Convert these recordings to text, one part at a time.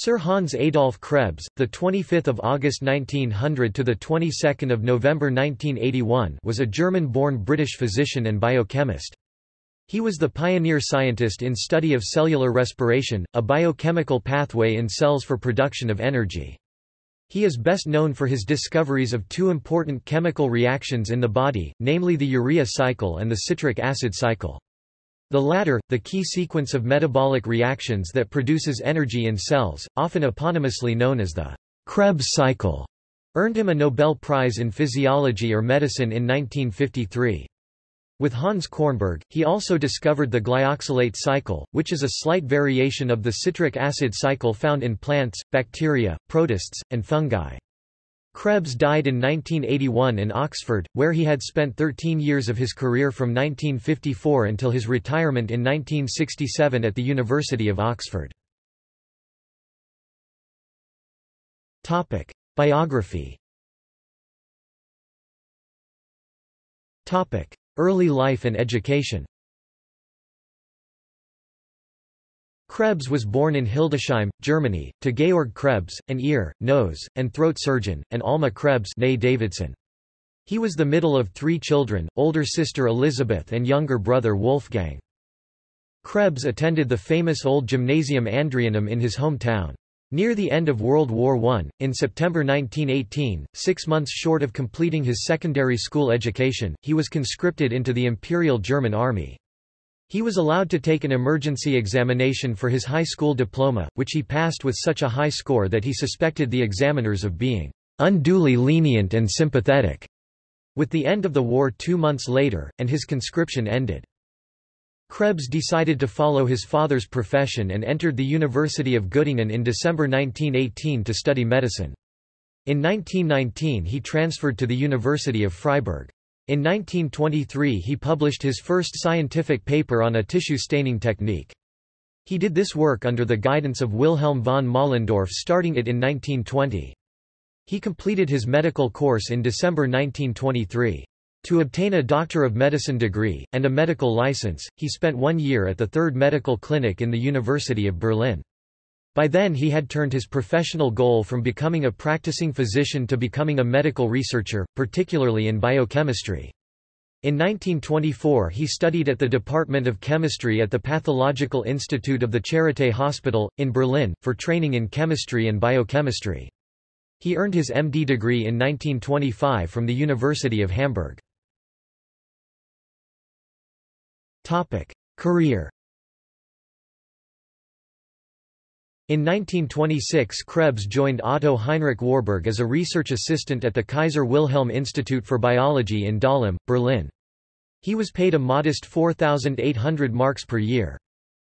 Sir Hans Adolf Krebs, the 25th of August 1900 to the 22nd of November 1981, was a German-born British physician and biochemist. He was the pioneer scientist in study of cellular respiration, a biochemical pathway in cells for production of energy. He is best known for his discoveries of two important chemical reactions in the body, namely the urea cycle and the citric acid cycle. The latter, the key sequence of metabolic reactions that produces energy in cells, often eponymously known as the Krebs cycle, earned him a Nobel Prize in Physiology or Medicine in 1953. With Hans Kornberg, he also discovered the glyoxylate cycle, which is a slight variation of the citric acid cycle found in plants, bacteria, protists, and fungi. Krebs died in 1981 in Oxford, where he had spent 13 years of his career from 1954 until his retirement in 1967 at the University of Oxford. Topic. Biography Topic. Early life and education Krebs was born in Hildesheim, Germany, to Georg Krebs, an ear, nose, and throat surgeon, and Alma Krebs Davidson. He was the middle of three children, older sister Elizabeth and younger brother Wolfgang. Krebs attended the famous old Gymnasium Andreanum in his hometown. Near the end of World War I, in September 1918, six months short of completing his secondary school education, he was conscripted into the Imperial German Army. He was allowed to take an emergency examination for his high school diploma, which he passed with such a high score that he suspected the examiners of being unduly lenient and sympathetic. With the end of the war two months later, and his conscription ended. Krebs decided to follow his father's profession and entered the University of Göttingen in December 1918 to study medicine. In 1919 he transferred to the University of Freiburg. In 1923 he published his first scientific paper on a tissue staining technique. He did this work under the guidance of Wilhelm von Moellendorff starting it in 1920. He completed his medical course in December 1923. To obtain a Doctor of Medicine degree, and a medical license, he spent one year at the Third Medical Clinic in the University of Berlin. By then he had turned his professional goal from becoming a practicing physician to becoming a medical researcher, particularly in biochemistry. In 1924 he studied at the Department of Chemistry at the Pathological Institute of the Charité Hospital, in Berlin, for training in chemistry and biochemistry. He earned his MD degree in 1925 from the University of Hamburg. Career In 1926 Krebs joined Otto Heinrich Warburg as a research assistant at the Kaiser Wilhelm Institute for Biology in Dahlem, Berlin. He was paid a modest 4,800 marks per year.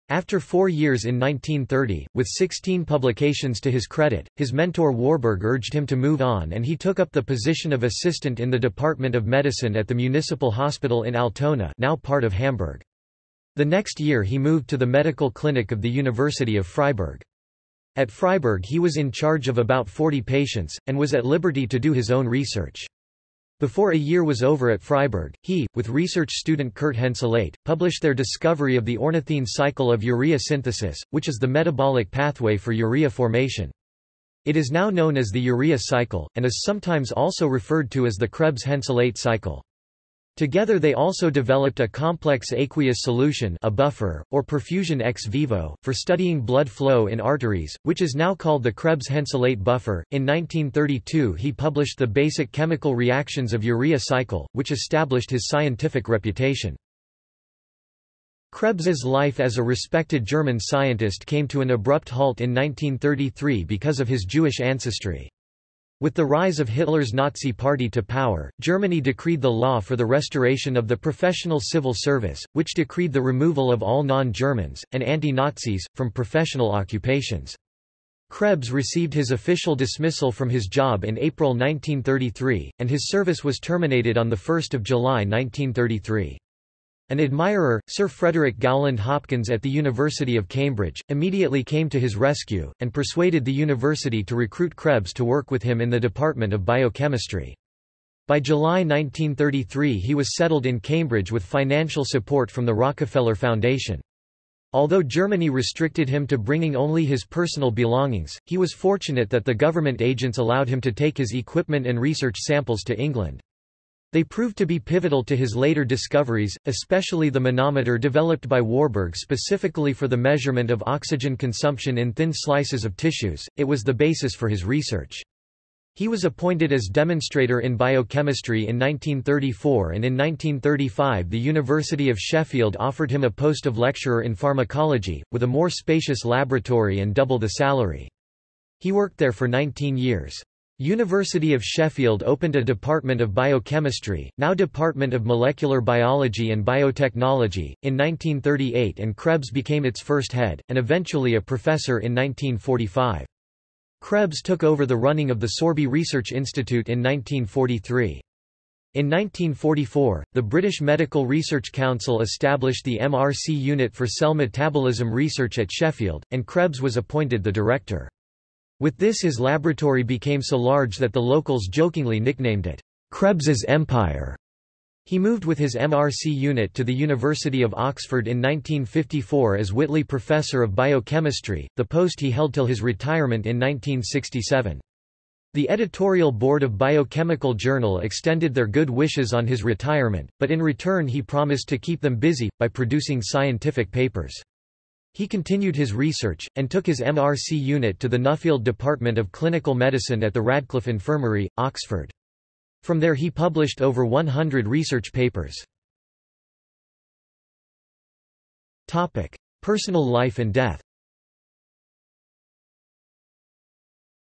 After four years in 1930, with 16 publications to his credit, his mentor Warburg urged him to move on and he took up the position of assistant in the Department of Medicine at the Municipal Hospital in Altona now part of Hamburg. The next year he moved to the medical clinic of the University of Freiburg. At Freiburg he was in charge of about 40 patients, and was at liberty to do his own research. Before a year was over at Freiburg, he, with research student Kurt Henseleit, published their discovery of the ornithine cycle of urea synthesis, which is the metabolic pathway for urea formation. It is now known as the urea cycle, and is sometimes also referred to as the Krebs-Henseleit cycle. Together they also developed a complex aqueous solution a buffer, or perfusion ex vivo, for studying blood flow in arteries, which is now called the Krebs-Henseleit buffer. In 1932 he published The Basic Chemical Reactions of Urea Cycle, which established his scientific reputation. Krebs's life as a respected German scientist came to an abrupt halt in 1933 because of his Jewish ancestry. With the rise of Hitler's Nazi Party to power, Germany decreed the law for the restoration of the professional civil service, which decreed the removal of all non-Germans, and anti-Nazis, from professional occupations. Krebs received his official dismissal from his job in April 1933, and his service was terminated on 1 July 1933. An admirer, Sir Frederick Gowland Hopkins at the University of Cambridge, immediately came to his rescue, and persuaded the university to recruit Krebs to work with him in the Department of Biochemistry. By July 1933 he was settled in Cambridge with financial support from the Rockefeller Foundation. Although Germany restricted him to bringing only his personal belongings, he was fortunate that the government agents allowed him to take his equipment and research samples to England. They proved to be pivotal to his later discoveries, especially the manometer developed by Warburg specifically for the measurement of oxygen consumption in thin slices of tissues. It was the basis for his research. He was appointed as demonstrator in biochemistry in 1934 and in 1935 the University of Sheffield offered him a post of lecturer in pharmacology, with a more spacious laboratory and double the salary. He worked there for 19 years. University of Sheffield opened a Department of Biochemistry, now Department of Molecular Biology and Biotechnology, in 1938 and Krebs became its first head, and eventually a professor in 1945. Krebs took over the running of the Sorby Research Institute in 1943. In 1944, the British Medical Research Council established the MRC Unit for Cell Metabolism Research at Sheffield, and Krebs was appointed the director. With this his laboratory became so large that the locals jokingly nicknamed it, Krebs's Empire. He moved with his MRC unit to the University of Oxford in 1954 as Whitley Professor of Biochemistry, the post he held till his retirement in 1967. The editorial board of Biochemical Journal extended their good wishes on his retirement, but in return he promised to keep them busy, by producing scientific papers. He continued his research, and took his MRC unit to the Nuffield Department of Clinical Medicine at the Radcliffe Infirmary, Oxford. From there he published over 100 research papers. Personal life and death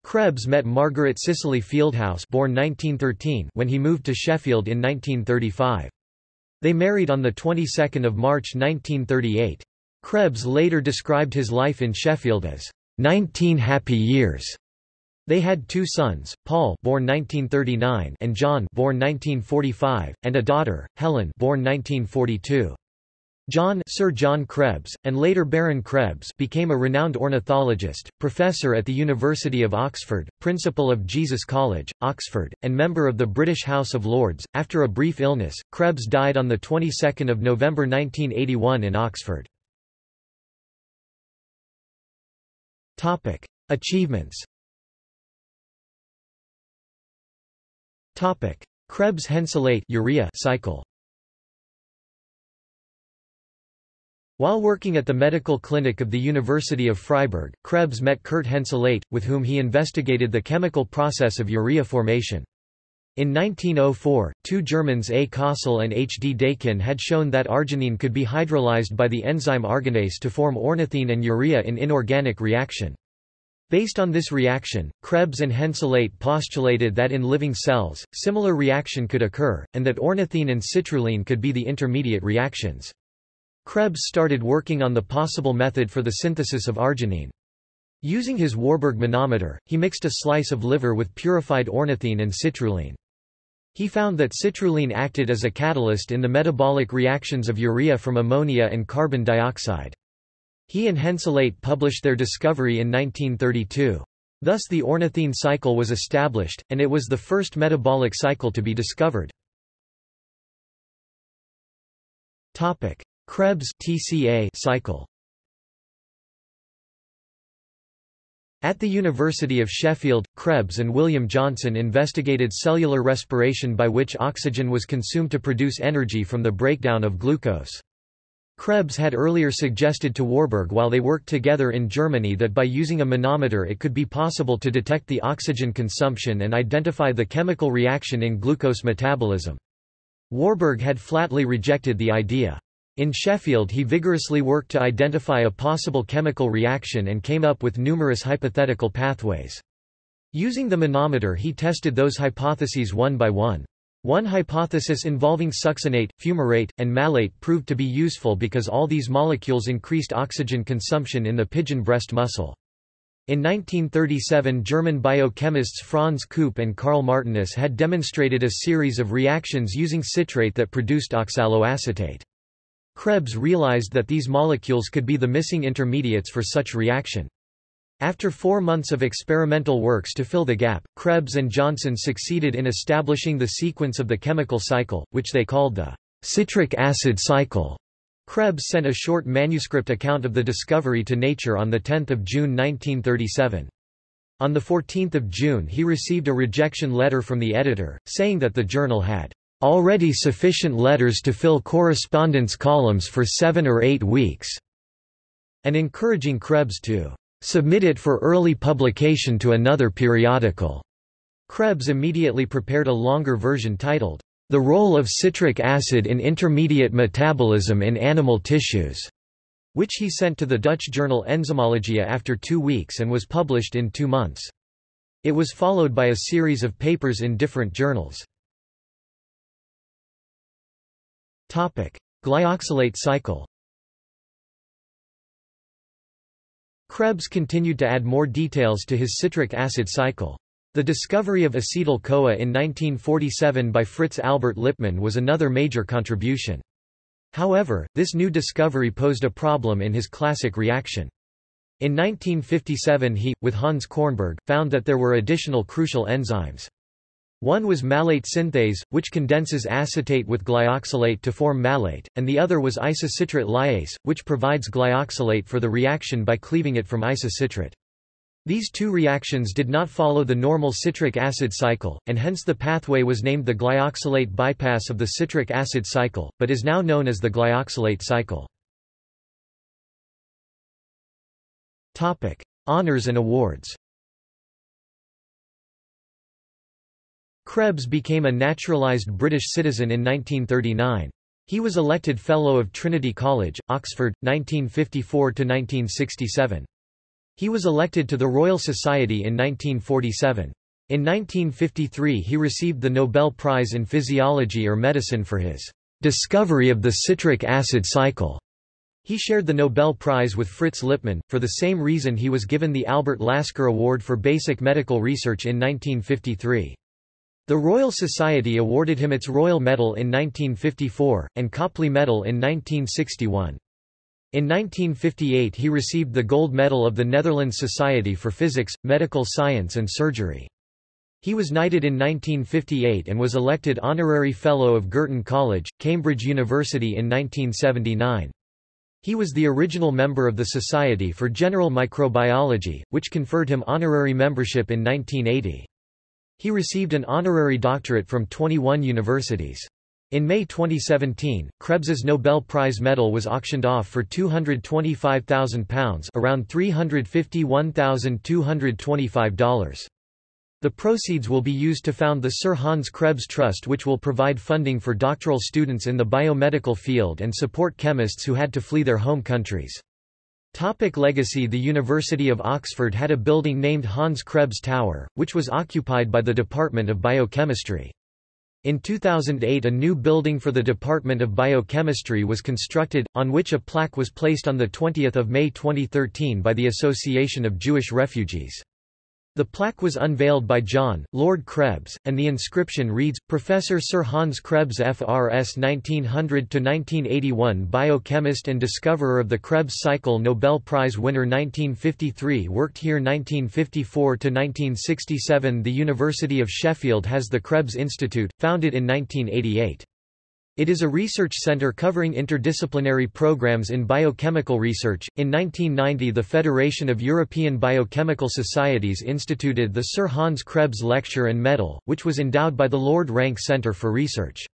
Krebs met Margaret Cicely Fieldhouse born 1913 when he moved to Sheffield in 1935. They married on the 22nd of March 1938. Krebs later described his life in Sheffield as 19 happy years. They had two sons, Paul born 1939 and John born 1945, and a daughter, Helen born 1942. John Sir John Krebs, and later Baron Krebs became a renowned ornithologist, professor at the University of Oxford, principal of Jesus College, Oxford, and member of the British House of Lords. After a brief illness, Krebs died on the 22nd of November 1981 in Oxford. Topic: Achievements. Topic: Krebs-Henseleit urea cycle. While working at the medical clinic of the University of Freiburg, Krebs met Kurt Henseleit, with whom he investigated the chemical process of urea formation. In 1904, two Germans A. Kossel and H. D. Dakin had shown that arginine could be hydrolyzed by the enzyme arginase to form ornithine and urea in inorganic reaction. Based on this reaction, Krebs and Henseleit postulated that in living cells, similar reaction could occur, and that ornithine and citrulline could be the intermediate reactions. Krebs started working on the possible method for the synthesis of arginine. Using his Warburg manometer, he mixed a slice of liver with purified ornithine and citrulline. He found that citrulline acted as a catalyst in the metabolic reactions of urea from ammonia and carbon dioxide. He and Henseleit published their discovery in 1932. Thus the ornithine cycle was established, and it was the first metabolic cycle to be discovered. Krebs TCA cycle At the University of Sheffield, Krebs and William Johnson investigated cellular respiration by which oxygen was consumed to produce energy from the breakdown of glucose. Krebs had earlier suggested to Warburg while they worked together in Germany that by using a manometer it could be possible to detect the oxygen consumption and identify the chemical reaction in glucose metabolism. Warburg had flatly rejected the idea. In Sheffield he vigorously worked to identify a possible chemical reaction and came up with numerous hypothetical pathways. Using the manometer he tested those hypotheses one by one. One hypothesis involving succinate, fumarate, and malate proved to be useful because all these molecules increased oxygen consumption in the pigeon breast muscle. In 1937 German biochemists Franz Knoop and Karl Martius had demonstrated a series of reactions using citrate that produced oxaloacetate. Krebs realized that these molecules could be the missing intermediates for such reaction. After four months of experimental works to fill the gap, Krebs and Johnson succeeded in establishing the sequence of the chemical cycle, which they called the citric acid cycle. Krebs sent a short manuscript account of the discovery to Nature on 10 June 1937. On 14 June he received a rejection letter from the editor, saying that the journal had already sufficient letters to fill correspondence columns for seven or eight weeks, and encouraging Krebs to submit it for early publication to another periodical. Krebs immediately prepared a longer version titled, the role of citric acid in intermediate metabolism in animal tissues, which he sent to the Dutch journal Enzymologia after two weeks and was published in two months. It was followed by a series of papers in different journals. Glyoxylate cycle Krebs continued to add more details to his citric acid cycle. The discovery of acetyl-CoA in 1947 by Fritz Albert Lipmann was another major contribution. However, this new discovery posed a problem in his classic reaction. In 1957 he, with Hans Kornberg, found that there were additional crucial enzymes. One was malate synthase, which condenses acetate with glyoxylate to form malate, and the other was isocitrate lyase, which provides glyoxylate for the reaction by cleaving it from isocitrate. These two reactions did not follow the normal citric acid cycle, and hence the pathway was named the glyoxylate bypass of the citric acid cycle, but is now known as the glyoxylate cycle. Topic: Honors and awards. Krebs became a naturalised British citizen in 1939. He was elected Fellow of Trinity College, Oxford, 1954–1967. He was elected to the Royal Society in 1947. In 1953 he received the Nobel Prize in Physiology or Medicine for his discovery of the citric acid cycle. He shared the Nobel Prize with Fritz Lipmann, for the same reason he was given the Albert Lasker Award for Basic Medical Research in 1953. The Royal Society awarded him its Royal Medal in 1954, and Copley Medal in 1961. In 1958 he received the Gold Medal of the Netherlands Society for Physics, Medical Science and Surgery. He was knighted in 1958 and was elected Honorary Fellow of Girton College, Cambridge University in 1979. He was the original member of the Society for General Microbiology, which conferred him honorary membership in 1980. He received an honorary doctorate from 21 universities. In May 2017, Krebs's Nobel Prize medal was auctioned off for £225,000 around $351,225. The proceeds will be used to found the Sir Hans Krebs Trust which will provide funding for doctoral students in the biomedical field and support chemists who had to flee their home countries. Topic legacy The University of Oxford had a building named Hans Krebs Tower, which was occupied by the Department of Biochemistry. In 2008 a new building for the Department of Biochemistry was constructed, on which a plaque was placed on 20 May 2013 by the Association of Jewish Refugees. The plaque was unveiled by John, Lord Krebs, and the inscription reads, Professor Sir Hans Krebs FRS 1900–1981 Biochemist and discoverer of the Krebs cycle Nobel Prize winner 1953 Worked here 1954–1967 The University of Sheffield has the Krebs Institute, founded in 1988. It is a research center covering interdisciplinary programs in biochemical research. In 1990, the Federation of European Biochemical Societies instituted the Sir Hans Krebs Lecture and Medal, which was endowed by the Lord Rank Centre for Research.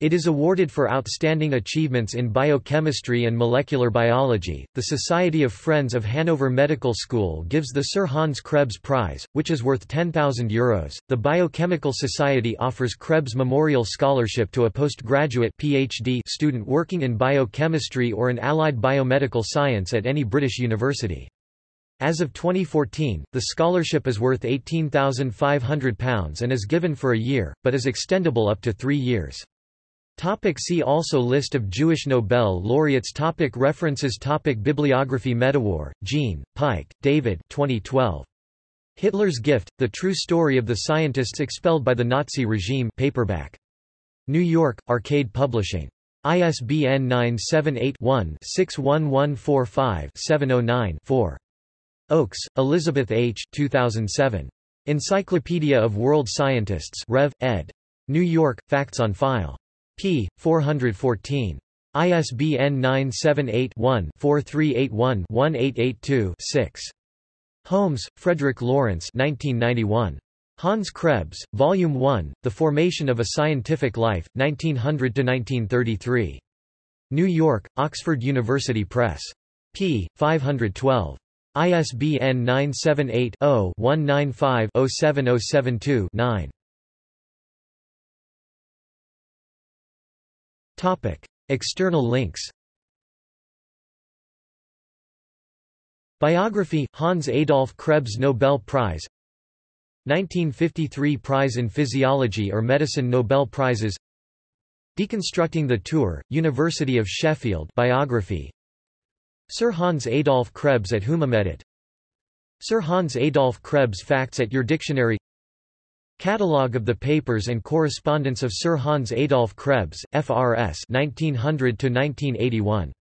It is awarded for outstanding achievements in biochemistry and molecular biology. The Society of Friends of Hanover Medical School gives the Sir Hans Krebs Prize, which is worth €10,000. The Biochemical Society offers Krebs Memorial Scholarship to a postgraduate PhD student working in biochemistry or an allied biomedical science at any British university. As of 2014, the scholarship is worth £18,500 and is given for a year, but is extendable up to three years. Topic see also List of Jewish Nobel laureates topic References topic Bibliography Medawar, Jean, Pike, David 2012. Hitler's Gift, The True Story of the Scientists Expelled by the Nazi Regime paperback. New York, Arcade Publishing. ISBN 978-1-61145-709-4. Oakes, Elizabeth H. 2007. Encyclopedia of World Scientists Rev. ed. New York, Facts on File p. 414. ISBN 978-1-4381-1882-6. Holmes, Frederick Lawrence 1991. Hans Krebs, Volume 1, The Formation of a Scientific Life, 1900–1933. New York, Oxford University Press. p. 512. ISBN 978 0 195 07072 9. External links Biography, Hans Adolf Krebs Nobel Prize 1953 Prize in Physiology or Medicine Nobel Prizes Deconstructing the Tour, University of Sheffield biography Sir Hans Adolf Krebs at Whonamedit Sir Hans Adolf Krebs Facts at Your Dictionary Catalogue of the papers and correspondence of Sir Hans Adolf Krebs, FRS 1900 1981